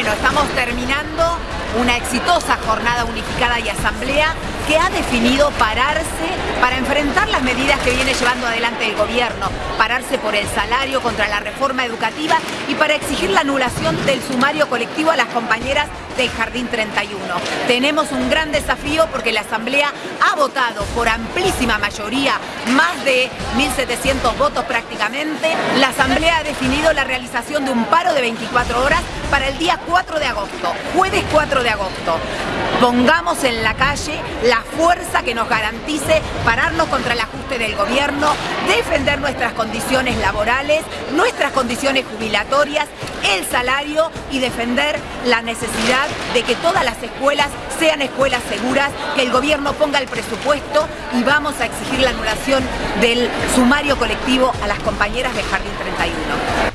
Bueno, estamos terminando una exitosa jornada unificada y asamblea que ha definido pararse para enfrentar las medidas que viene llevando adelante el gobierno, pararse por el salario contra la reforma educativa y para exigir la anulación del sumario colectivo a las compañeras del Jardín 31. Tenemos un gran desafío porque la Asamblea ha votado por amplísima mayoría, más de 1.700 votos prácticamente. La Asamblea ha definido la realización de un paro de 24 horas para el día 4 de agosto, jueves 4 de agosto. Pongamos en la calle la fuerza que nos garantice pararnos contra el ajuste del gobierno, defender nuestras condiciones laborales, nuestras condiciones jubilatorias, el salario y defender la de que todas las escuelas sean escuelas seguras, que el gobierno ponga el presupuesto y vamos a exigir la anulación del sumario colectivo a las compañeras de Jardín 31.